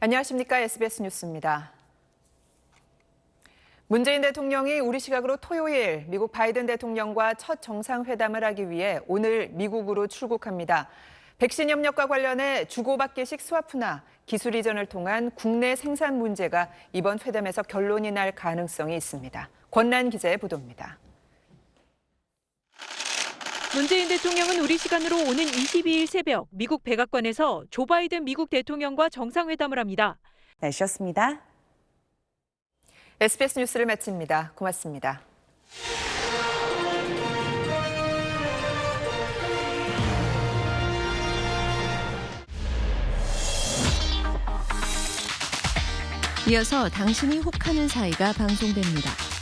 안녕하십니까. SBS 뉴스입니다. 문재인 대통령이 우리 시각으로 토요일 미국 바이든 대통령과 첫 정상회담을 하기 위해 오늘 미국으로 출국합니다. 백신 협력과 관련해 주고받기식 스와프나 기술 이전을 통한 국내 생산 문제가 이번 회담에서 결론이 날 가능성이 있습니다. 권란 기자의 보도입니다. 문재인 대통령은 우리 시간으로 오는 22일 새벽 미국 백악관에서 조 바이든 미국 대통령과 정상회담을 합니다. 날씨였습니다. SBS 뉴스를 마칩니다. 고맙습니다. 이어서 당신이 혹하는 사이가 방송됩니다.